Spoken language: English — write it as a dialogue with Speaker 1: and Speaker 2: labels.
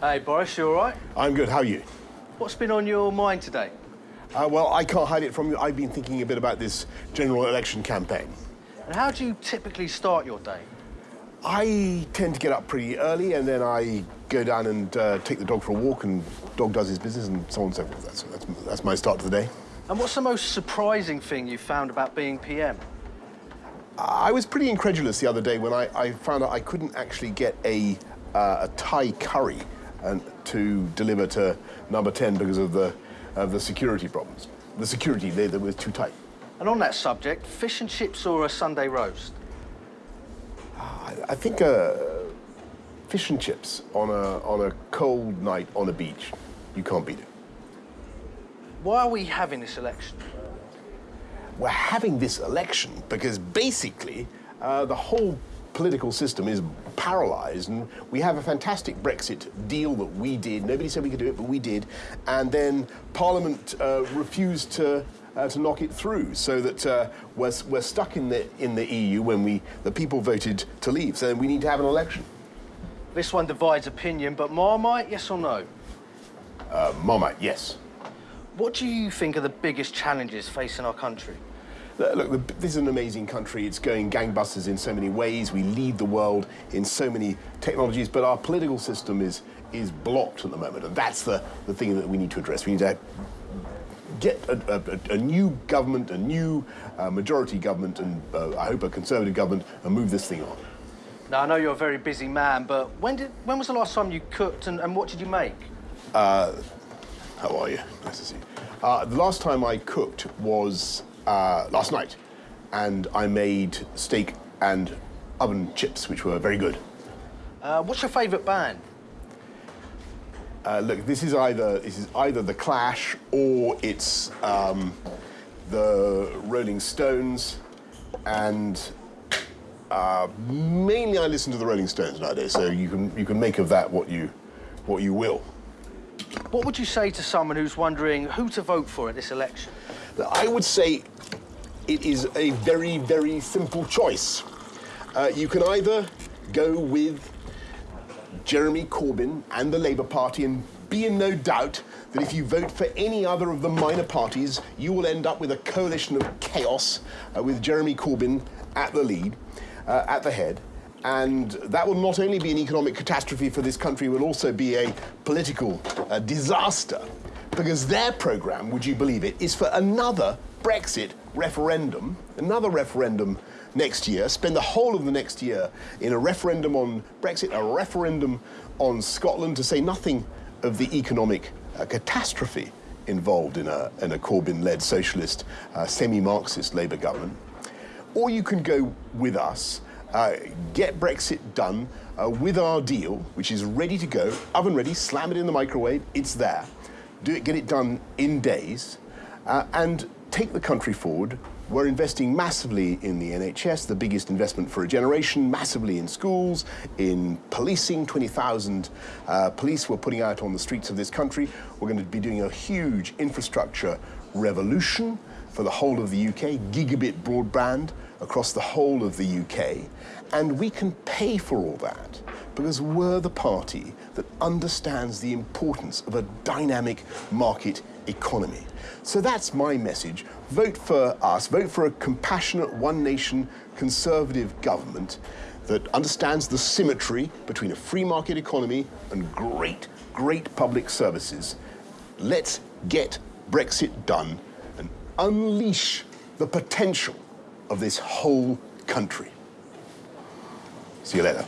Speaker 1: Hey, Boris, you all right?
Speaker 2: I'm good. How are you?
Speaker 1: What's been on your mind today?
Speaker 2: Uh, well, I can't hide it from you. I've been thinking a bit about this general election campaign.
Speaker 1: And how do you typically start your day?
Speaker 2: I tend to get up pretty early and then I go down and uh, take the dog for a walk and dog does his business and so on and so forth. That's, that's, that's my start to the day.
Speaker 1: And what's the most surprising thing you found about being PM?
Speaker 2: I was pretty incredulous the other day when I, I found out I couldn't actually get a, uh, a Thai curry and to deliver to number 10 because of the, of the security problems. The security there that was too tight.
Speaker 1: And on that subject, fish and chips or a Sunday roast?
Speaker 2: I, I think uh, fish and chips on a, on a cold night on a beach, you can't beat it.
Speaker 1: Why are we having this election?
Speaker 2: We're having this election because basically uh, the whole political system is paralyzed and we have a fantastic Brexit deal that we did. Nobody said we could do it, but we did. And then Parliament uh, refused to uh, to knock it through, so that uh, we're, we're stuck in the in the EU when we the people voted to leave. So we need to have an election.
Speaker 1: This one divides opinion, but Marmite, yes or no?
Speaker 2: Uh, Marmite, yes.
Speaker 1: What do you think are the biggest challenges facing our country?
Speaker 2: Look, this is an amazing country. It's going gangbusters in so many ways. We lead the world in so many technologies, but our political system is is blocked at the moment, and that's the, the thing that we need to address. We need to get a, a, a new government, a new uh, majority government, and uh, I hope a conservative government, and move this thing on.
Speaker 1: Now, I know you're a very busy man, but when did when was the last time you cooked, and, and what did you make?
Speaker 2: Uh, how are you? Nice to see you. Uh, the last time I cooked was uh, last night, and I made steak and oven chips, which were very good.
Speaker 1: Uh, what's your favourite band?
Speaker 2: Uh, look, this is either this is either the Clash or it's um, the Rolling Stones, and uh, mainly I listen to the Rolling Stones nowadays. So you can you can make of that what you what you will.
Speaker 1: What would you say to someone who's wondering who to vote for at this election?
Speaker 2: I would say it is a very, very simple choice. Uh, you can either go with Jeremy Corbyn and the Labour Party and be in no doubt that if you vote for any other of the minor parties, you will end up with a coalition of chaos uh, with Jeremy Corbyn at the lead, uh, at the head. And that will not only be an economic catastrophe for this country, it will also be a political uh, disaster. Because their programme, would you believe it, is for another Brexit referendum, another referendum next year, spend the whole of the next year in a referendum on Brexit, a referendum on Scotland, to say nothing of the economic uh, catastrophe involved in a, in a Corbyn-led socialist, uh, semi-Marxist Labour government. Or you can go with us, uh, get Brexit done uh, with our deal, which is ready to go, oven ready, slam it in the microwave, it's there. Do it, get it done in days, uh, and take the country forward we're investing massively in the NHS, the biggest investment for a generation, massively in schools, in policing, 20,000 uh, police we're putting out on the streets of this country. We're going to be doing a huge infrastructure revolution for the whole of the UK, gigabit broadband across the whole of the UK. And we can pay for all that because we're the party that understands the importance of a dynamic market economy. So that's my message. Vote for us. Vote for a compassionate, one nation, conservative government that understands the symmetry between a free market economy and great, great public services. Let's get Brexit done and unleash the potential of this whole country. See you later.